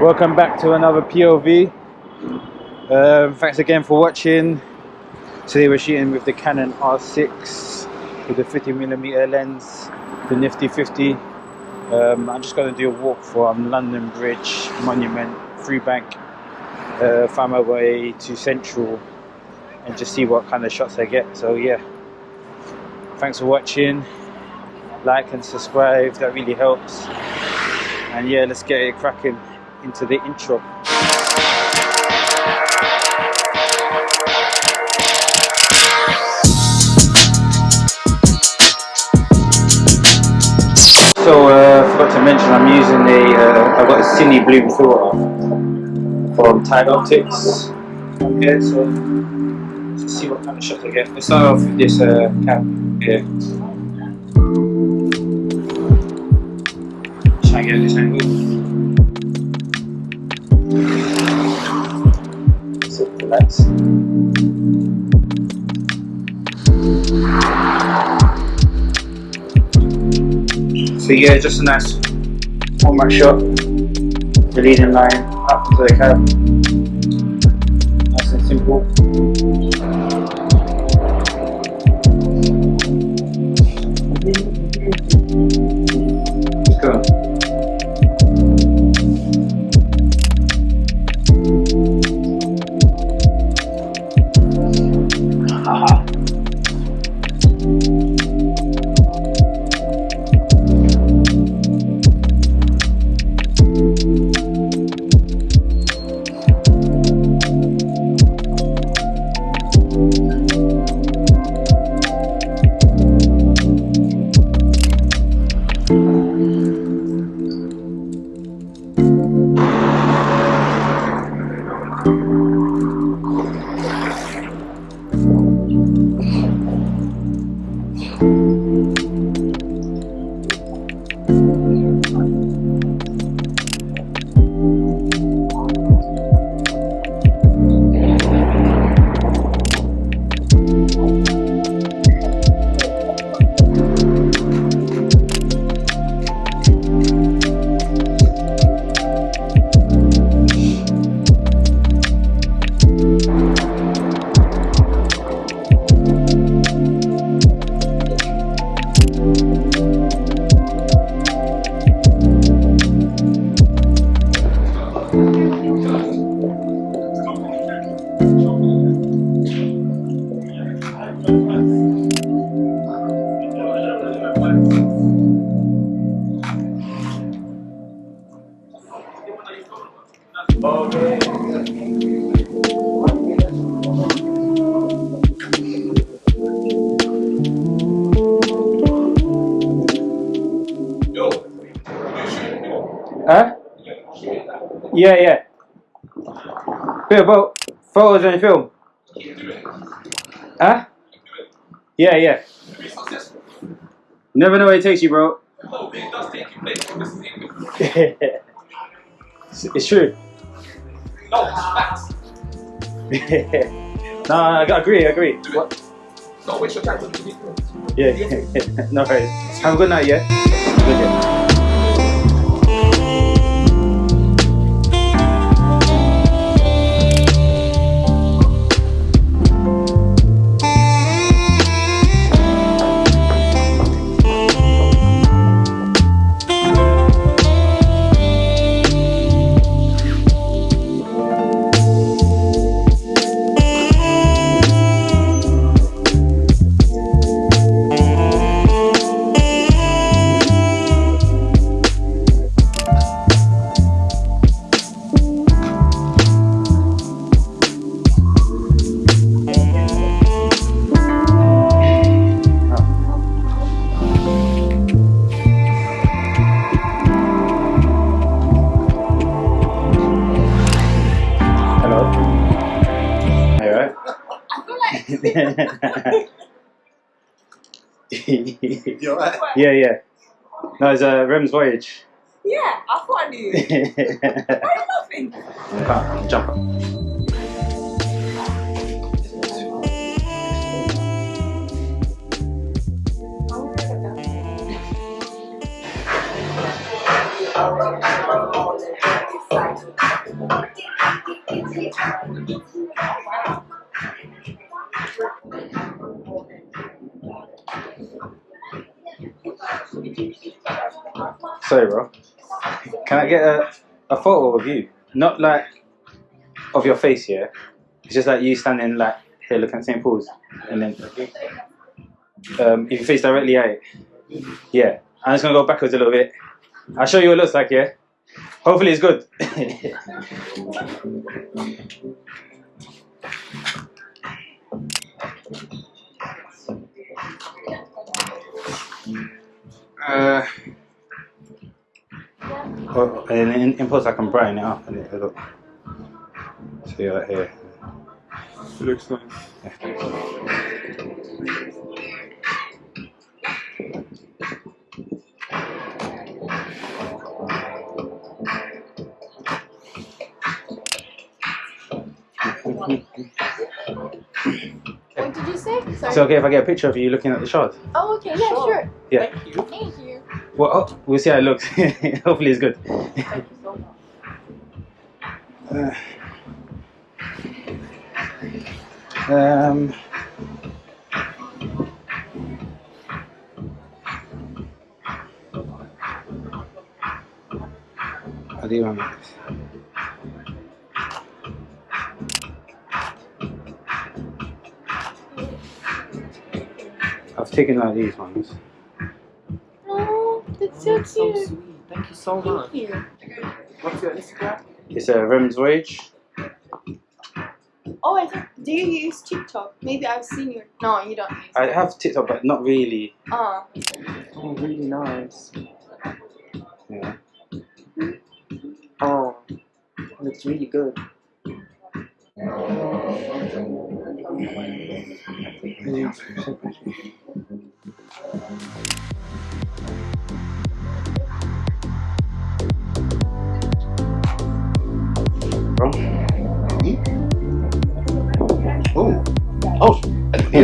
Welcome back to another POV. Um, thanks again for watching. Today we're shooting with the Canon R6 with the 50mm lens, the Nifty 50. Um, I'm just going to do a walk from London Bridge, Monument, Freebank, uh, find my way to Central and just see what kind of shots I get. So yeah, thanks for watching. Like and subscribe, that really helps. And yeah, let's get it cracking into the intro. So uh, forgot to mention I'm using a uh, I've got a Cine Bloom filter from Tide Optics. Okay, so let's see what kind of shots I get. Let's start off with this uh, cap here. Try and get this angle. Relax. So yeah, just a nice format shot. The leading line up to the cab. Nice and simple. Yeah, yeah. Bit about photos and film. Huh? Yeah, yeah. Never know where it takes you, bro. it's, it's true. no, I agree, I agree. What? Don't waste your time. Yeah, yeah. no worries. Have a good night, yeah? Good day. You alright? yeah, yeah. No, it's a uh, Rem's voyage. Yeah, I thought I knew. Why are you laughing? Come, jump up. Sorry, bro. Can I get a, a photo of you? Not like of your face here. It's just like you standing like here looking at St. Paul's. And then um, if you face directly at it. Yeah. I'm just gonna go backwards a little bit. I'll show you what it looks like, yeah? Hopefully it's good. and then in, in post I can brighten it up a little. Look. See right here. It looks nice. What did you say? Sorry. Is okay if I get a picture of you looking at the shard? oh, okay. Yeah, Sure. sure. Yeah. Thank you. Thank you. Well, oh, we'll see how it looks. Hopefully it's good. Thank you so much. Um, I do want this. I've taken like these ones. Oh, that's so That's so cute. Sweet. Thank you so much. Thank you. What's your Instagram? It's a Rem's Voyage. Oh, I think. Do you use TikTok? Maybe I've seen you. No, you don't use. I have TikTok, but not really. Uh, Oh, really nice. Yeah. Oh, looks really good. Bro.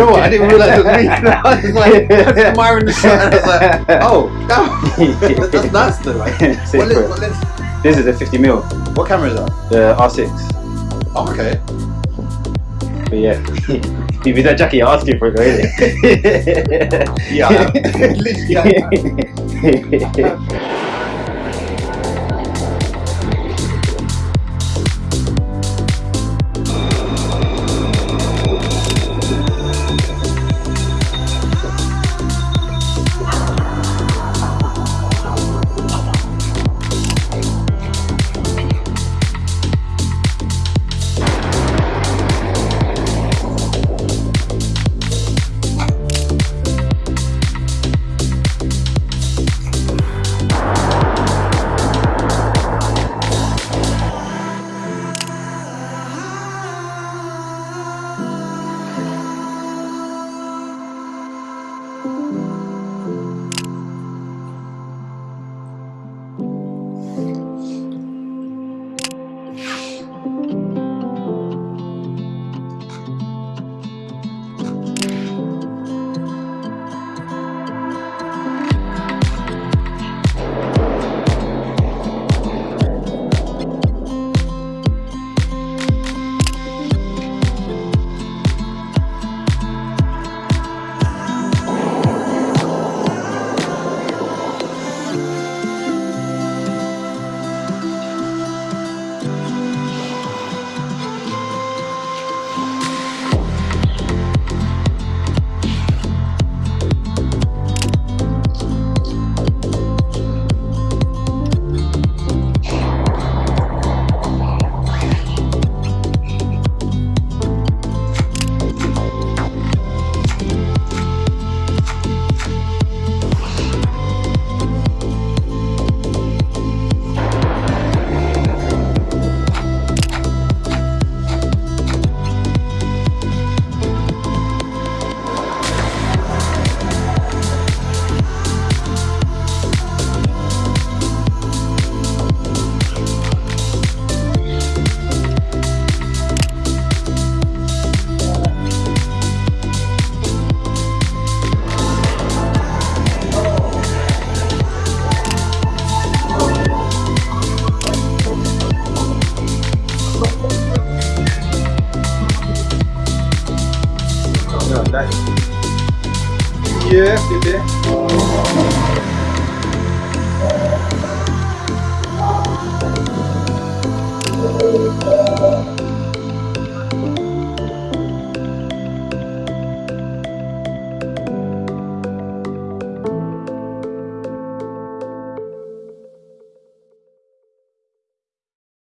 Know what? I didn't realize it was me. I was like, was admiring the shot. I was like, oh, that, that's nice though. Like, Sick, what, lens, what, lens, This is a 50 mil, what camera is that? the R6. Oh, okay. But yeah, if you that Jackie, you're asking for it, really. Yeah, I am. Literally,